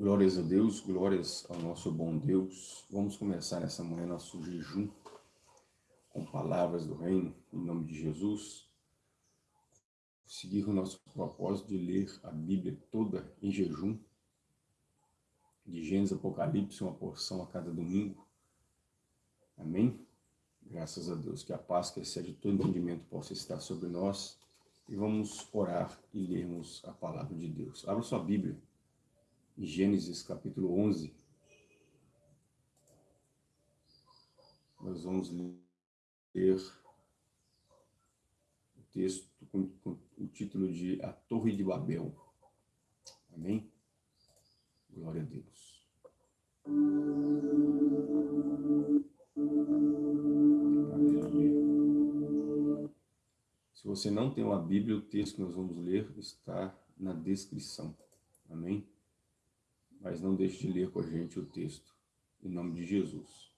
Glórias a Deus, glórias ao nosso bom Deus. Vamos começar nessa manhã nosso jejum com palavras do reino, em nome de Jesus. Seguir o nosso propósito de ler a Bíblia toda em jejum, de Gênesis Apocalipse, uma porção a cada domingo. Amém? Graças a Deus, que a paz que excede todo entendimento possa estar sobre nós. E vamos orar e lermos a palavra de Deus. Abra sua Bíblia Gênesis capítulo 11. Nós vamos ler o texto com, com o título de A Torre de Babel. Amém? Glória a Deus. Se você não tem uma Bíblia, o texto que nós vamos ler está na descrição. Amém? Mas não deixe de ler com a gente o texto, em nome de Jesus.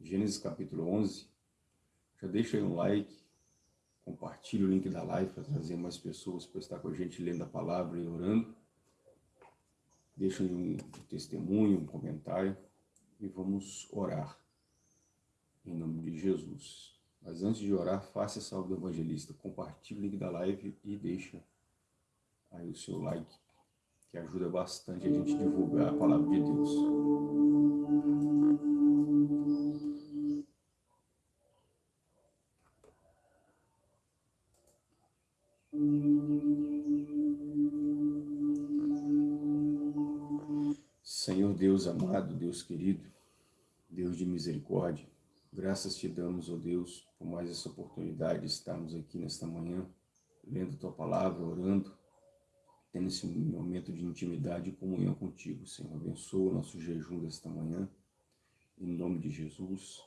Gênesis capítulo 11, já deixa aí um like, compartilhe o link da live para trazer mais pessoas para estar com a gente lendo a palavra e orando. Deixa aí um testemunho, um comentário e vamos orar em nome de Jesus. Mas antes de orar, faça essa do evangelista, compartilhe o link da live e deixa aí o seu like que ajuda bastante a gente divulgar a palavra de Deus. Senhor Deus amado, Deus querido, Deus de misericórdia, graças te damos, ó oh Deus, por mais essa oportunidade de estarmos aqui nesta manhã, lendo Tua Palavra, orando, tendo esse momento de intimidade e comunhão contigo, Senhor. Abençoa o nosso jejum desta manhã, em nome de Jesus,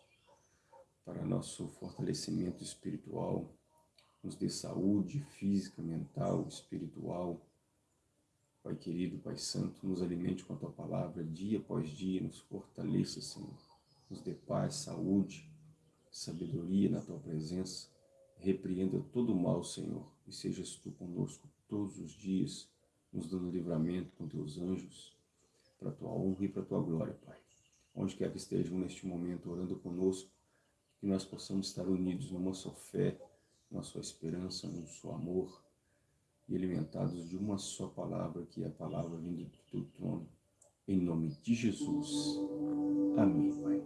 para nosso fortalecimento espiritual, nos dê saúde física, mental, espiritual. Pai querido, Pai santo, nos alimente com a Tua palavra dia após dia, nos fortaleça, Senhor. Nos dê paz, saúde, sabedoria na Tua presença. Repreenda todo o mal, Senhor, e sejas Tu conosco todos os dias, nos dando livramento com teus anjos, para a tua honra e para a tua glória, Pai. Onde quer que estejam neste momento orando conosco, que nós possamos estar unidos numa só fé, numa só esperança, num só amor, e alimentados de uma só palavra, que é a palavra vinda do teu trono. Em nome de Jesus. Amém, Pai.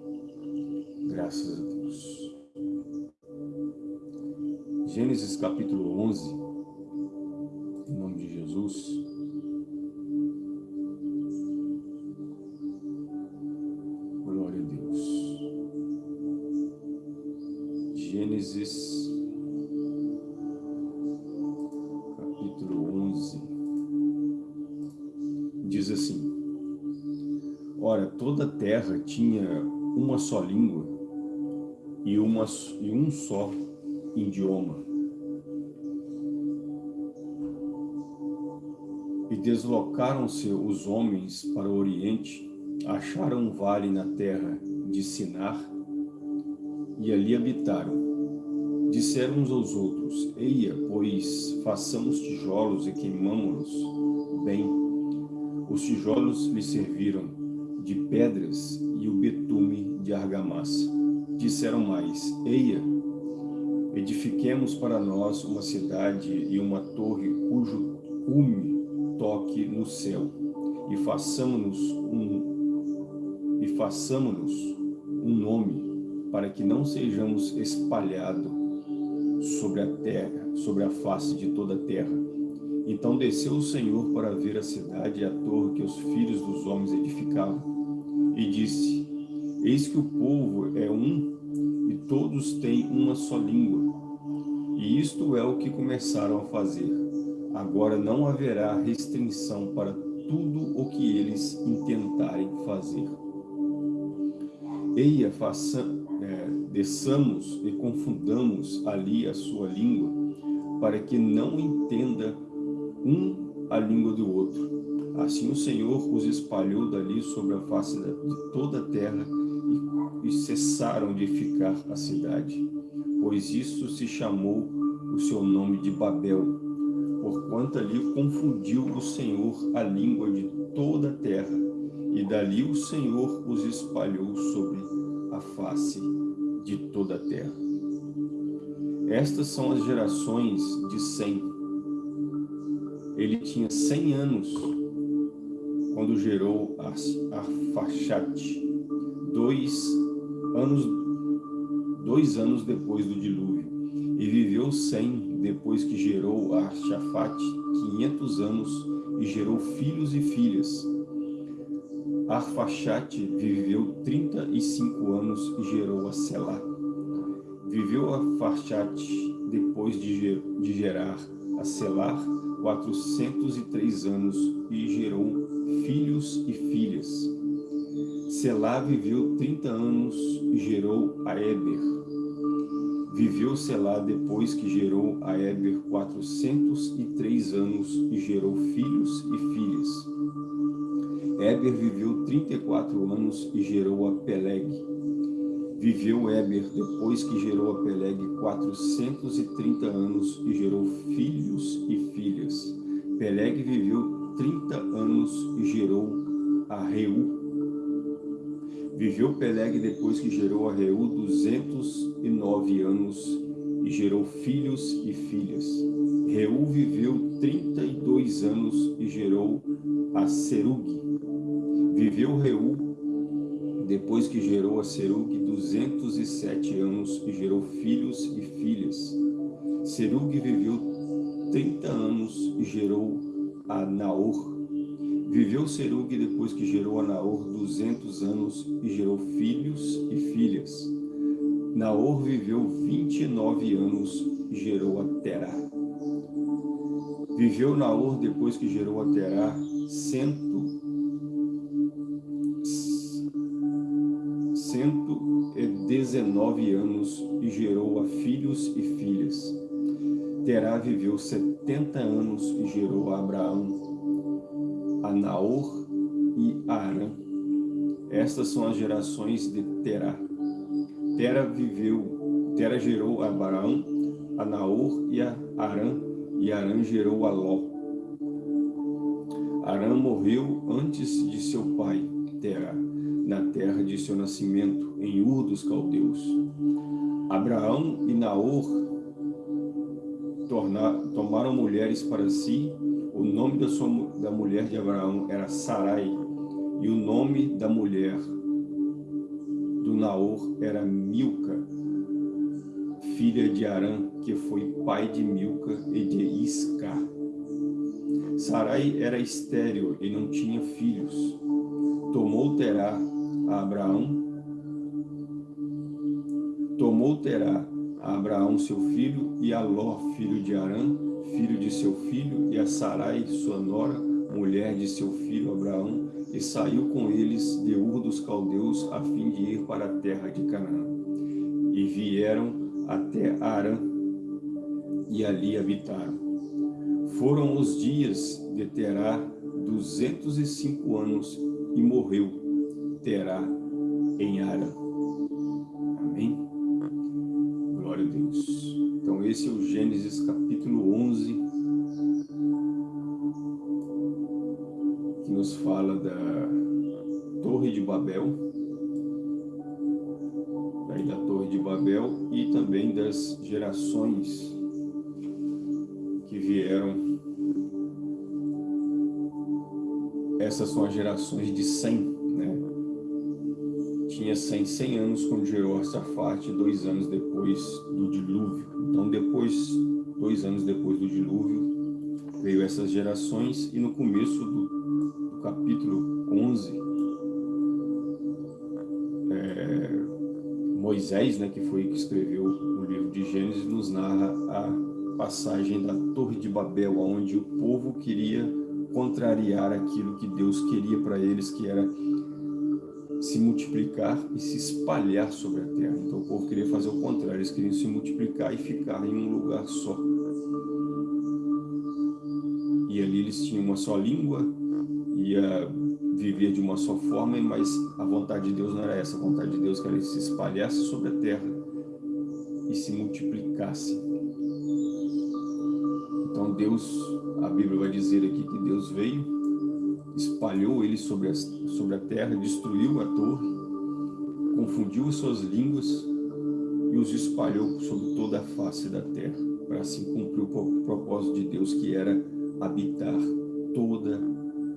Graças a Deus. Gênesis capítulo 11, em nome de Jesus. Gênesis, capítulo 11, diz assim, Ora, toda a terra tinha uma só língua e, uma, e um só idioma. E deslocaram-se os homens para o oriente, acharam um vale na terra de Sinar e ali habitaram. Disseram uns aos outros, Eia, pois façamos tijolos e queimamo-los bem. Os tijolos lhe serviram de pedras e o betume de argamassa. Disseram mais, Eia, edifiquemos para nós uma cidade e uma torre cujo cume toque no céu, e façamos-nos um, e façamos um nome, para que não sejamos espalhados sobre a terra, sobre a face de toda a terra. Então desceu o Senhor para ver a cidade e a torre que os filhos dos homens edificavam, e disse, Eis que o povo é um, e todos têm uma só língua. E isto é o que começaram a fazer. Agora não haverá restrição para tudo o que eles intentarem fazer. Eia, faça, desçamos e confundamos ali a sua língua, para que não entenda um a língua do outro. Assim o Senhor os espalhou dali sobre a face de toda a terra e, e cessaram de ficar a cidade. Pois isso se chamou o seu nome de Babel, porquanto ali confundiu o Senhor a língua de toda a terra, e dali o Senhor os espalhou sobre a face de toda a terra. Estas são as gerações de Sem. Ele tinha 100 anos quando gerou Arfaxate, dois anos, dois anos depois do dilúvio, e viveu 100 depois que gerou Arshafate, 500 anos, e gerou filhos e filhas. Arfaxate viveu 35 anos e gerou a Selá. Viveu Arfaxate depois de, gerar a Selar 403 anos e gerou filhos e filhas. Selá viveu 30 anos e gerou a Eber. Viveu Selá depois que gerou a Eber 403 anos e gerou filhos e filhas. Eber viveu 34 anos e gerou a Peleg. Viveu Eber depois que gerou a Peleg 430 anos e gerou filhos e filhas. Peleg viveu 30 anos e gerou a Reu. Viveu Peleg depois que gerou a Reu 209 anos e gerou filhos e filhas. Reu viveu 32 anos e gerou a Serug. Viveu Reu depois que gerou a Serug 207 anos e gerou filhos e filhas. Serug viveu 30 anos e gerou a Naor. Viveu Serug depois que gerou a Naor 200 anos e gerou filhos e filhas. Naor viveu 29 anos e gerou a Terá. Viveu Naor depois que gerou a Terá 119 anos e gerou a filhos e filhas. Terá viveu 70 anos e gerou a Abraão, a Naor e a Arã. Estas são as gerações de Terá. Terá viveu, Terá gerou a Abraão, a Naor e a Arã, e Arã gerou a Ló. Arã morreu antes de seu pai, Terá, na terra de seu nascimento, em Ur dos Caldeus. Abraão e Naor tornar, tomaram mulheres para si. O nome da, sua, da mulher de Abraão era Sarai, e o nome da mulher do Naor era Milca, filha de Arã, que foi pai de Milca e de Isca. Sarai era estéril e não tinha filhos. Tomou Terá a Abraão, tomou Terá a Abraão seu filho, e a Ló, filho de Arã, filho de seu filho, e a Sarai, sua nora, mulher de seu filho Abraão, e saiu com eles de Ur dos Caldeus, a fim de ir para a terra de Canaã. E vieram até Arã, e ali habitaram. Foram os dias de Terá duzentos e cinco anos, e morreu Terá em Arã. esse é o Gênesis capítulo 11, que nos fala da Torre de Babel, Babel e também das gerações que vieram. Essas são as gerações de Sem, né? Tinha 100, 100 anos quando gerou Arsafate, dois anos depois do dilúvio. Então, depois, dois anos depois do dilúvio, veio essas gerações e no começo do, do capítulo 11, Moisés, né, que foi que escreveu o livro de Gênesis, nos narra a passagem da Torre de Babel, onde o povo queria contrariar aquilo que Deus queria para eles, que era se multiplicar e se espalhar sobre a terra. Então o povo queria fazer o contrário, eles queriam se multiplicar e ficar em um lugar só. E ali eles tinham uma só língua, ia viver de uma só forma, mas a vontade de Deus não era essa. A vontade de Deus era que eles se espalhasse sobre a terra e se multiplicasse. Então Deus a Bíblia vai dizer aqui que Deus veio, espalhou ele sobre a, sobre a terra, destruiu a torre, confundiu as suas línguas e os espalhou sobre toda a face da terra, para assim cumprir o propósito de Deus que era habitar toda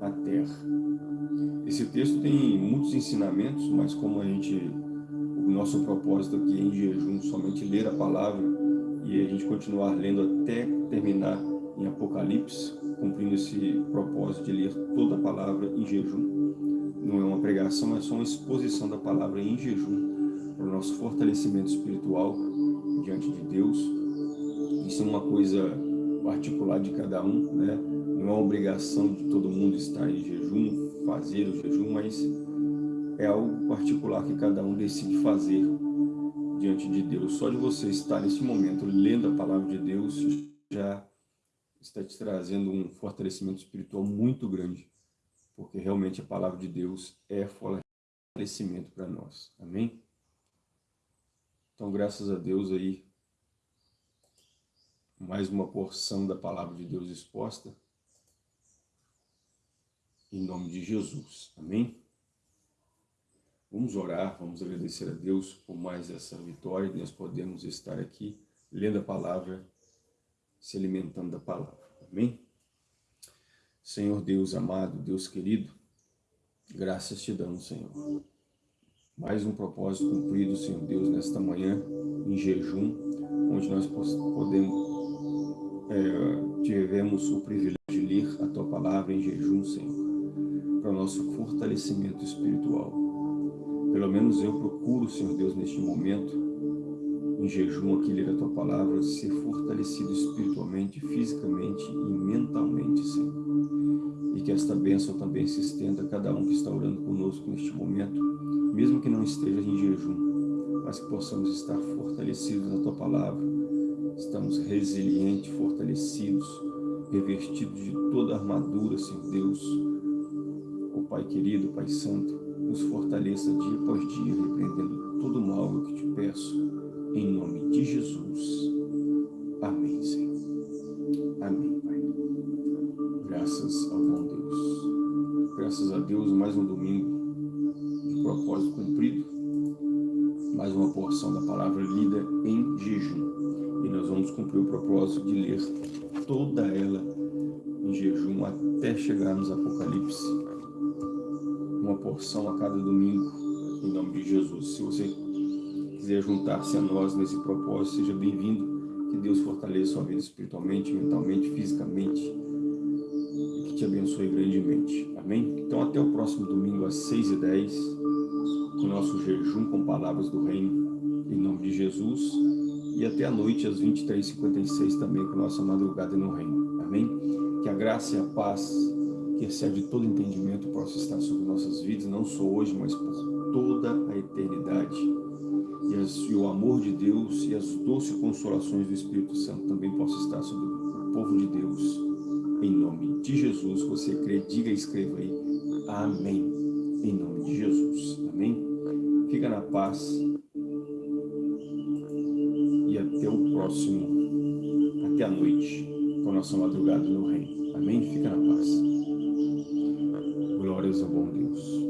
a terra. Esse texto tem muitos ensinamentos, mas como a gente, o nosso propósito aqui é em jejum, somente ler a palavra e a gente continuar lendo até terminar em Apocalipse, cumprindo esse propósito de ler toda a palavra em jejum. Não é uma pregação, é só uma exposição da palavra em jejum para o nosso fortalecimento espiritual diante de Deus. Isso é uma coisa particular de cada um, né? não é uma obrigação de todo mundo estar em jejum, fazer o jejum, mas é algo particular que cada um decide fazer diante de Deus. Só de você estar nesse momento lendo a palavra de Deus já está te trazendo um fortalecimento espiritual muito grande, porque realmente a palavra de Deus é fortalecimento para nós. Amém? Então, graças a Deus aí, mais uma porção da palavra de Deus exposta em nome de Jesus. Amém? Vamos orar, vamos agradecer a Deus por mais essa vitória nós podemos estar aqui lendo a palavra, se alimentando da palavra. Amém? Senhor Deus amado, Deus querido, graças te damos, Senhor. Mais um propósito cumprido, Senhor Deus, nesta manhã, em jejum, onde nós podemos, é, tivemos o privilégio de ler a Tua palavra em jejum, Senhor para o nosso fortalecimento espiritual. Pelo menos eu procuro, Senhor Deus, neste momento, em jejum aqui, ler a Tua Palavra, ser fortalecido espiritualmente, fisicamente e mentalmente, Senhor. E que esta bênção também se estenda a cada um que está orando conosco neste momento, mesmo que não esteja em jejum, mas que possamos estar fortalecidos na Tua Palavra, estamos resilientes, fortalecidos, revestidos de toda a armadura, Senhor Deus, Pai querido, Pai santo, nos fortaleça dia após dia, repreendendo todo mal eu que te peço, em nome de Jesus. Amém, Senhor. Amém, Pai. Graças ao bom Deus. Graças a Deus, mais um domingo de propósito cumprido, mais uma porção da palavra lida em jejum. E nós vamos cumprir o propósito de ler toda ela em jejum até chegarmos a Apocalipse porção a cada domingo, em nome de Jesus. Se você quiser juntar-se a nós nesse propósito, seja bem-vindo. Que Deus fortaleça sua vida espiritualmente, mentalmente, fisicamente e que te abençoe grandemente. Amém? Então até o próximo domingo às 6h10, com o nosso jejum com palavras do reino, em nome de Jesus. E até a noite às 23h56 também com nossa madrugada no reino. Amém? Que a graça e a paz que excede todo entendimento, possa estar sobre nossas vidas, não só hoje, mas por toda a eternidade. E, as, e, o amor de Deus e as doces consolações do Espírito Santo também possam estar sobre o povo de Deus. Em nome de Jesus, você crê, diga e escreva aí. Amém. Em nome de Jesus. Amém. Fica na paz. E até o próximo, até a noite, com a nossa madrugada no reino. Amém? Fica na paz. Glórias ao bom Deus.